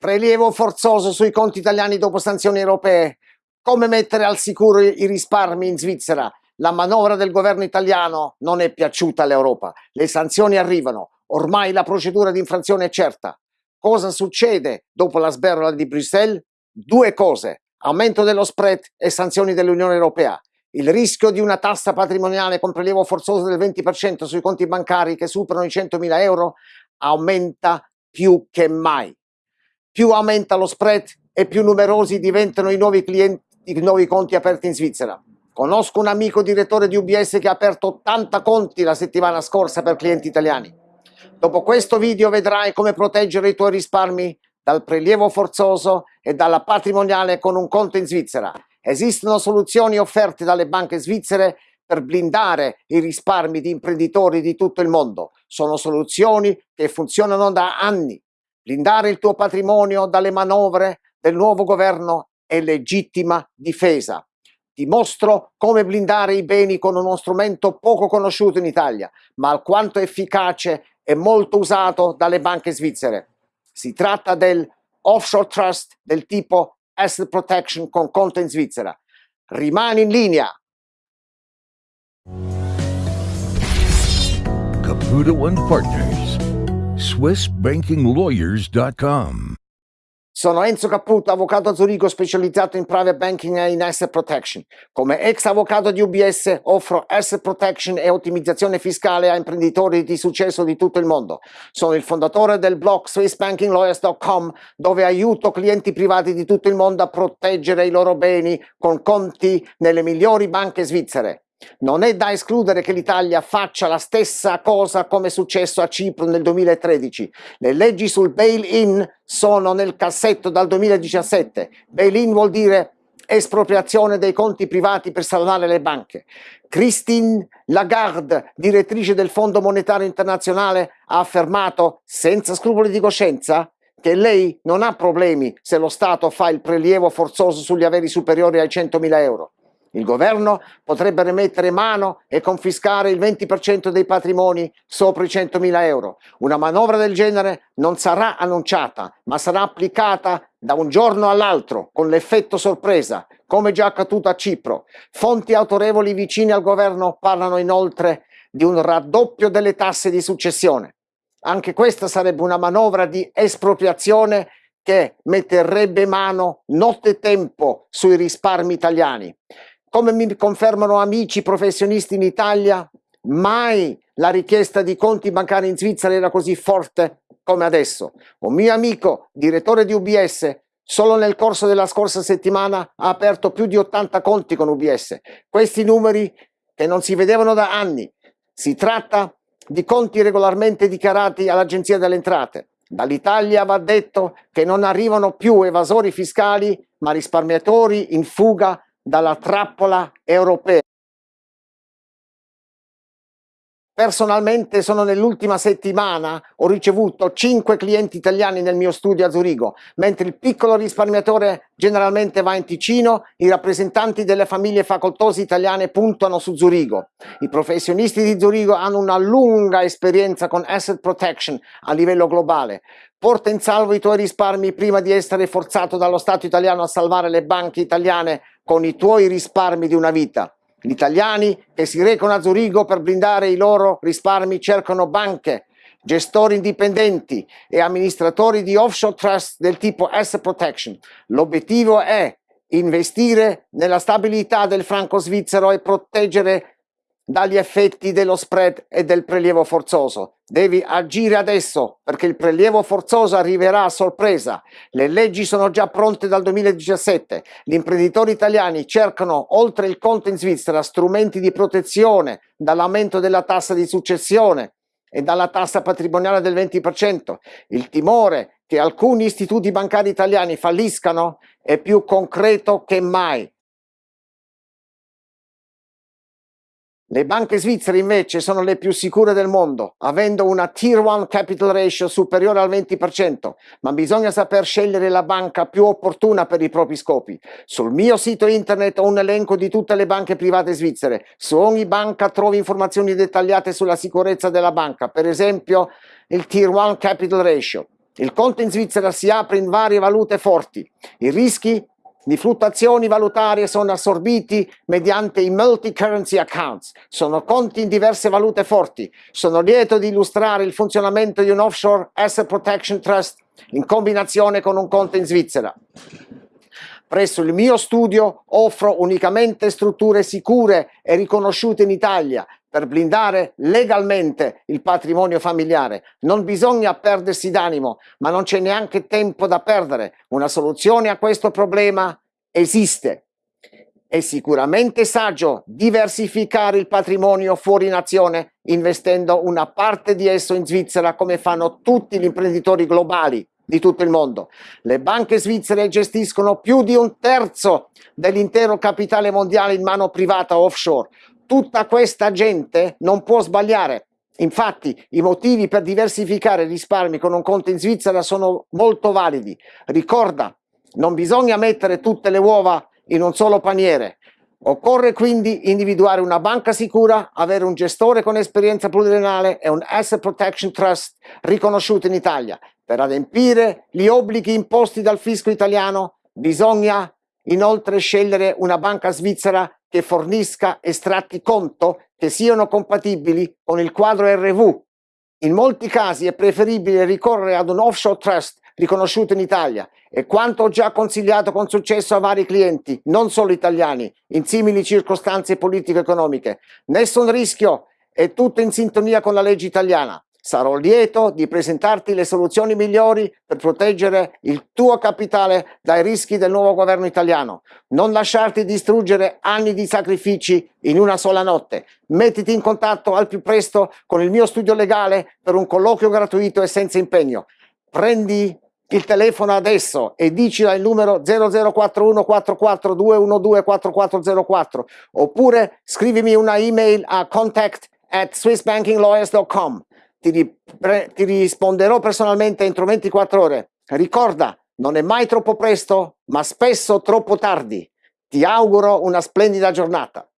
Prelievo forzoso sui conti italiani dopo sanzioni europee. Come mettere al sicuro i risparmi in Svizzera? La manovra del governo italiano non è piaciuta all'Europa. Le sanzioni arrivano. Ormai la procedura di infrazione è certa. Cosa succede dopo la sberla di Bruxelles? Due cose. Aumento dello spread e sanzioni dell'Unione Europea. Il rischio di una tassa patrimoniale con prelievo forzoso del 20% sui conti bancari che superano i 100.000 euro aumenta più che mai più aumenta lo spread e più numerosi diventano i nuovi clienti, i nuovi conti aperti in Svizzera. Conosco un amico direttore di UBS che ha aperto 80 conti la settimana scorsa per clienti italiani. Dopo questo video vedrai come proteggere i tuoi risparmi dal prelievo forzoso e dalla patrimoniale con un conto in Svizzera. Esistono soluzioni offerte dalle banche svizzere per blindare i risparmi di imprenditori di tutto il mondo. Sono soluzioni che funzionano da anni Blindare il tuo patrimonio dalle manovre del nuovo governo è legittima difesa. Ti mostro come blindare i beni con uno strumento poco conosciuto in Italia, ma alquanto efficace e molto usato dalle banche svizzere. Si tratta del offshore trust del tipo asset protection con conto in Svizzera. Rimani in linea. Caputo One Partners SwissBankingLawyers.com. Sono Enzo Caputo, avvocato a Zurigo specializzato in private banking e in asset protection. Come ex avvocato di UBS offro asset protection e ottimizzazione fiscale a imprenditori di successo di tutto il mondo. Sono il fondatore del blog SwissBankingLawyers.com dove aiuto clienti privati di tutto il mondo a proteggere i loro beni con conti nelle migliori banche svizzere. Non è da escludere che l'Italia faccia la stessa cosa come è successo a Cipro nel 2013. Le leggi sul bail-in sono nel cassetto dal 2017. Bail-in vuol dire espropriazione dei conti privati per salvare le banche. Christine Lagarde, direttrice del Fondo Monetario Internazionale, ha affermato senza scrupoli di coscienza che lei non ha problemi se lo Stato fa il prelievo forzoso sugli averi superiori ai 100.000 euro. Il governo potrebbe rimettere mano e confiscare il 20% dei patrimoni sopra i 100.000 euro. Una manovra del genere non sarà annunciata, ma sarà applicata da un giorno all'altro, con l'effetto sorpresa, come già accaduto a Cipro. Fonti autorevoli vicine al governo parlano inoltre di un raddoppio delle tasse di successione. Anche questa sarebbe una manovra di espropriazione che metterebbe mano notte tempo sui risparmi italiani. Come mi confermano amici professionisti in Italia, mai la richiesta di conti bancari in Svizzera era così forte come adesso. Un mio amico, direttore di UBS, solo nel corso della scorsa settimana ha aperto più di 80 conti con UBS. Questi numeri che non si vedevano da anni. Si tratta di conti regolarmente dichiarati all'Agenzia delle Entrate. Dall'Italia va detto che non arrivano più evasori fiscali, ma risparmiatori in fuga dalla trappola europea. Personalmente sono nell'ultima settimana, ho ricevuto 5 clienti italiani nel mio studio a Zurigo, mentre il piccolo risparmiatore generalmente va in Ticino, i rappresentanti delle famiglie facoltose italiane puntano su Zurigo. I professionisti di Zurigo hanno una lunga esperienza con asset protection a livello globale. Porta in salvo i tuoi risparmi prima di essere forzato dallo Stato italiano a salvare le banche italiane con i tuoi risparmi di una vita. Gli italiani che si recano a Zurigo per blindare i loro risparmi cercano banche, gestori indipendenti e amministratori di offshore trust del tipo asset protection. L'obiettivo è investire nella stabilità del franco svizzero e proteggere dagli effetti dello spread e del prelievo forzoso. Devi agire adesso perché il prelievo forzoso arriverà a sorpresa. Le leggi sono già pronte dal 2017. Gli imprenditori italiani cercano, oltre il conto in Svizzera, strumenti di protezione dall'aumento della tassa di successione e dalla tassa patrimoniale del 20%. Il timore che alcuni istituti bancari italiani falliscano è più concreto che mai. Le banche svizzere invece sono le più sicure del mondo, avendo una Tier 1 Capital Ratio superiore al 20%, ma bisogna saper scegliere la banca più opportuna per i propri scopi. Sul mio sito internet ho un elenco di tutte le banche private svizzere. Su ogni banca trovi informazioni dettagliate sulla sicurezza della banca, per esempio il Tier 1 Capital Ratio. Il conto in Svizzera si apre in varie valute forti. I rischi di fluttuazioni valutarie sono assorbiti mediante i multi-currency accounts. Sono conti in diverse valute forti. Sono lieto di illustrare il funzionamento di un offshore asset protection trust in combinazione con un conto in Svizzera. Presso il mio studio offro unicamente strutture sicure e riconosciute in Italia per blindare legalmente il patrimonio familiare. Non bisogna perdersi d'animo, ma non c'è neanche tempo da perdere. Una soluzione a questo problema esiste. È sicuramente saggio diversificare il patrimonio fuori nazione investendo una parte di esso in Svizzera come fanno tutti gli imprenditori globali di tutto il mondo. Le banche svizzere gestiscono più di un terzo dell'intero capitale mondiale in mano privata offshore tutta questa gente non può sbagliare. Infatti i motivi per diversificare i risparmi con un conto in Svizzera sono molto validi. Ricorda, non bisogna mettere tutte le uova in un solo paniere. Occorre quindi individuare una banca sicura, avere un gestore con esperienza pluriennale e un Asset Protection Trust riconosciuto in Italia. Per adempiere gli obblighi imposti dal fisco italiano bisogna inoltre scegliere una banca svizzera che fornisca estratti conto che siano compatibili con il quadro RV. In molti casi è preferibile ricorrere ad un offshore trust riconosciuto in Italia e quanto ho già consigliato con successo a vari clienti, non solo italiani, in simili circostanze politico-economiche. Nessun rischio, è tutto in sintonia con la legge italiana. Sarò lieto di presentarti le soluzioni migliori per proteggere il tuo capitale dai rischi del nuovo governo italiano. Non lasciarti distruggere anni di sacrifici in una sola notte. Mettiti in contatto al più presto con il mio studio legale per un colloquio gratuito e senza impegno. Prendi il telefono adesso e dicila il numero 0041 44212 4404 oppure scrivimi una email a contact at swissbankinglawyers.com ti, ti risponderò personalmente entro 24 ore. Ricorda, non è mai troppo presto, ma spesso troppo tardi. Ti auguro una splendida giornata.